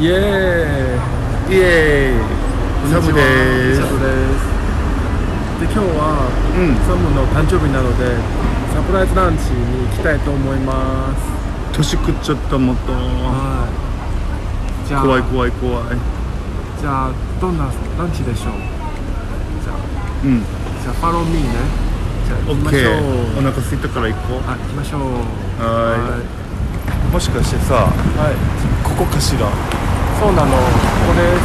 イエーイイエーイサムですですで今日は、うんサムの誕生日なのでサプライズランチに行きたいと思います年食っちゃったもとはいじゃあ怖い怖い怖いじゃあどんなランチでしょうじゃあうんじゃあファローミーねじゃあ行きましょケーおう腹空いたから行こあ行きましょうはうもしかしてさはい、はい、ここかしらそうなの。ここです。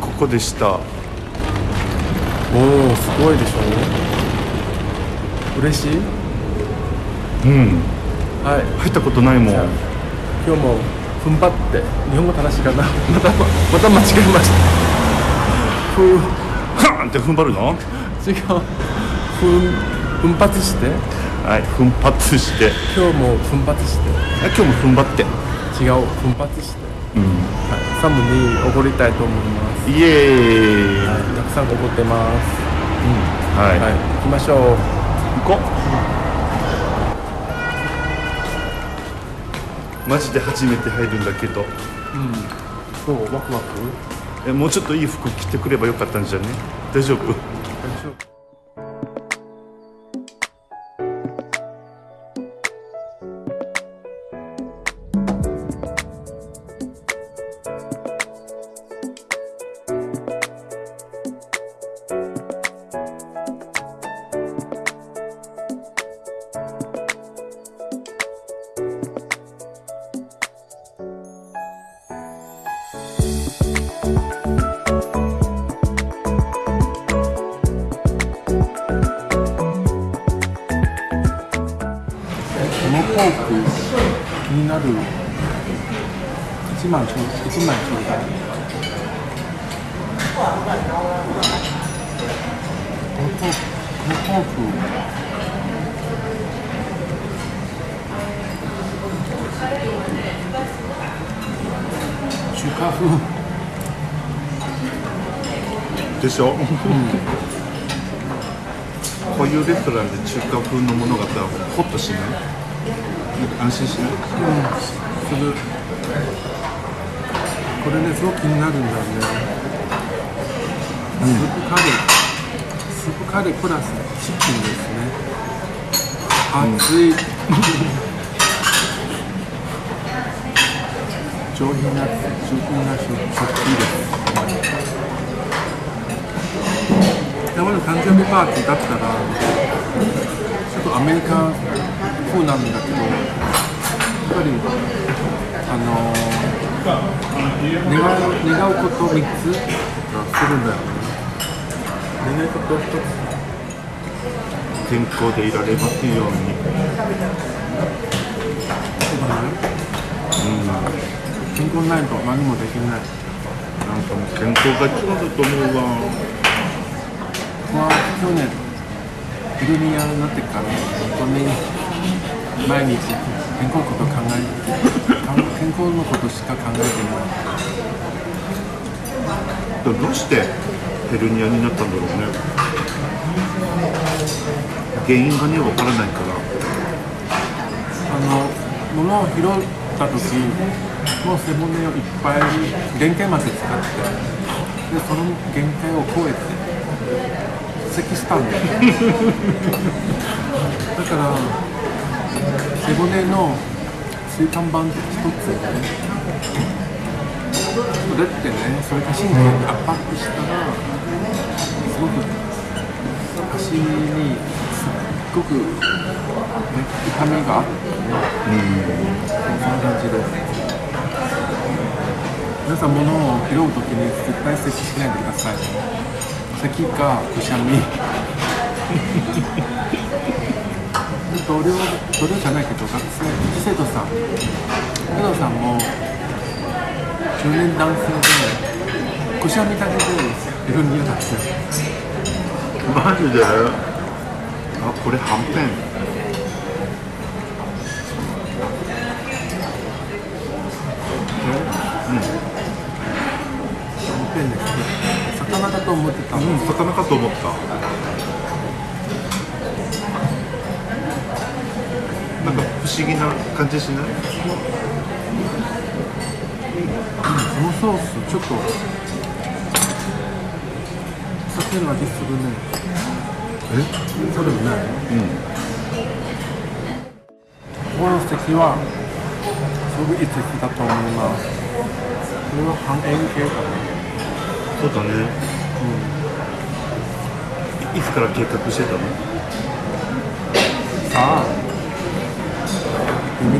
ここでした。おおすごいでしょ嬉しい？うん。はい。入ったことないもん。今日も踏ん張って日本語正しいかな。またまた間違えました。ふう。ハーンって踏ん張るの？違う。奮奮発して。はい奮発して。今日も奮発して。あ今日も踏ん張って違う奮発して、うんはい、サムにおごりたいと思います、イエーイはい、たくさんおごってます。はい、はい行きましょう。行こう。マジで初めて入るんだけど。そう？ワクワク？えもうちょっといい服着てくればよかったんじゃね？大丈夫？なる1万ちょ1枚ちょ。うだいこのフォークこ中華風でしょ、こういうレストランで中華風のものがあったらホッとしない？安心しないうんするこれねすごく気になるんだよね。スープカレースープカレープラスチキンですね熱い、上品な上品な食器です山の誕生日パーティーだったらちょっとアメリカ風なんだけどやっぱりあのー、願う願うこと3つがするんだよね。願い事1つ健康でいられますようにそうだね健康ないと何もできないなん。かもう健康が一番だと思うわ僕は去年ヘルニアになってから本当に毎日健康のこと考えて健康のことしか考えてない。どうしてヘルニアになったんだろうね。原因がねわからないから。あの物を拾った時もう背骨をいっぱい限界まで使ってでその限界を超えて咳したんだよ。だから背骨の椎間板一つでねそれってねそれが神経に圧迫したらすごく足にすっごく、ね、痛みがあってそんな感じです。皆さん物を拾うときに絶対咳しないでください。咳かくしゃみ。同僚同僚じゃないけど学生生徒さん生徒さんも中年男性でくしゃみだけでヘルニアだってマジであこれはんぺん。ペンですね。魚だと思ってた。うん魚かと思った思議な感じしない？そのソースちょっと酒の味するね。え？そうでもないうん。この席はすごくいい席だと思います。これは半円形かな。そうだね。いいつから計画してたの？さあ秘密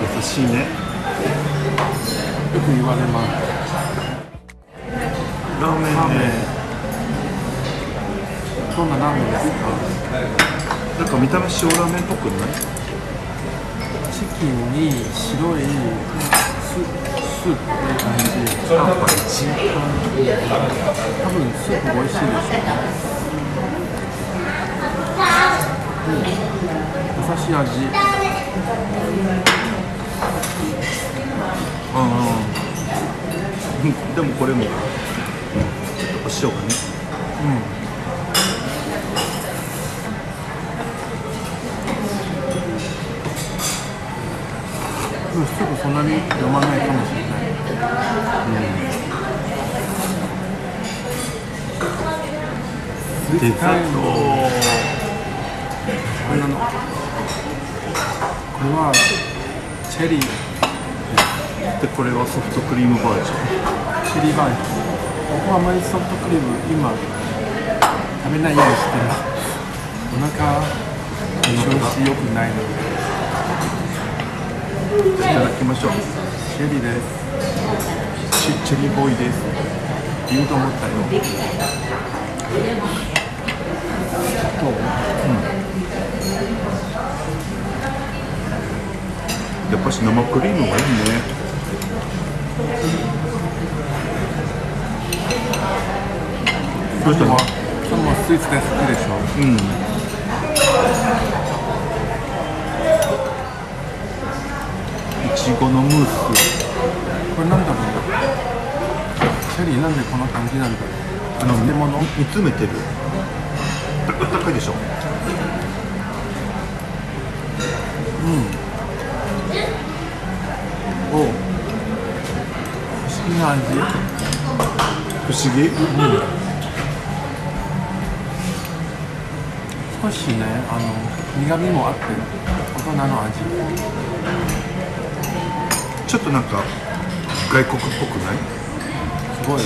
優しいね。よく言われますラーメン。ラーメン。ねどんなラーメン。ですかなんか見た目塩ラーメン。っぽくないチキン。に白いスープって感じパンパチ多分スープ美味しいでしょうん、優しい味うん。でもこれもちょっとお塩がねうんスープそんなに飲まないかもしれないうんデザートこれなのこれはチェリー。でこれはソフトクリーム。バージョンチェリーバージョン僕はあまりソフトクリーム今食べないようにしてる。お腹調子良くないので。いただきましょう。チェリーです。チチェリーボーイです。言うと思ったよ。どうやっぱし生クリームがいいね。どうしたの？それもスイーツで好きでしょ？うんちごのムースこれなんだろうチェリーなんでこんな感じなんだ。ろうあの漬物煮詰めてる。高いでしょ。うん。お。不思議な味。不思議、うん。少しねあの苦味もあって大人の味。ちょっとなんか外国っぽくない？すごい。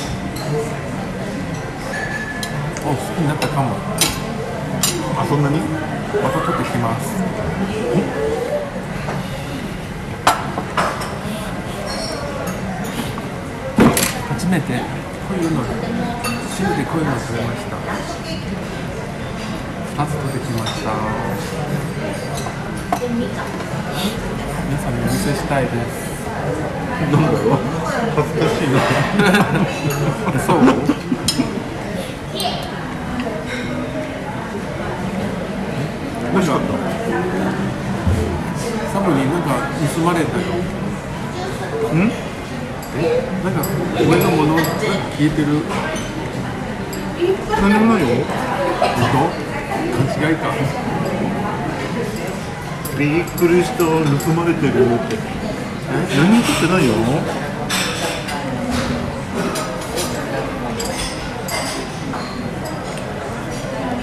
お好きになったかも。あそんなに？また取ってきます。初めて。こういうの汁でこういうの食べました。2つ取ってきました。皆さんにお見せしたいですなんだろう恥ずかしいなそう美味しかったサブになんか盗まれたよんなんか上のものが消えてる何もないよ本当勘違いかびっくりした盗まれてるって何も取ってないよ。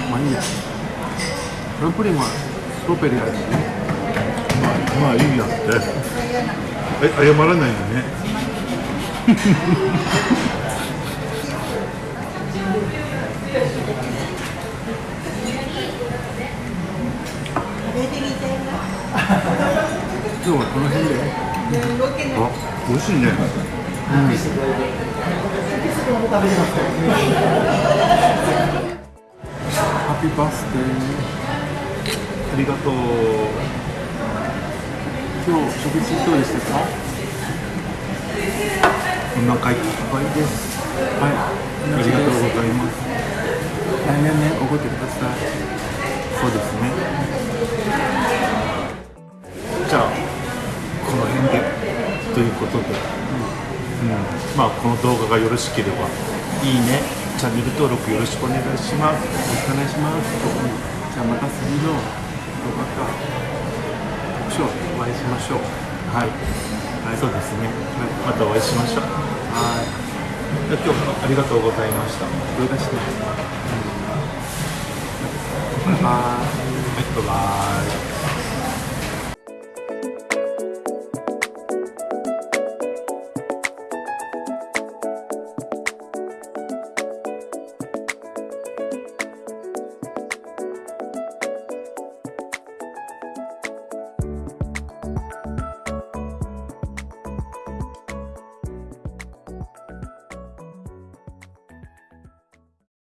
まあいいや。これプリンはストロベリー味まあいいやって。え謝らないのね。今日はこの辺で。あ美味しいね。ハッピーバースデー。ありがとう。今日食事どうでしたか？お腹いっぱいです。はい。ありがとうございますまあこの動画がよろしければいいねチャンネル登録よろしくお願いします。よろしくお願いします。じゃあまた次の動画か特賞でお会いしましょう。はい、はい。そうですね、はいまたお会いしましょう。はい。じゃあ今日もありがとうございました。はどういたしまして、うん、はいいバイバイ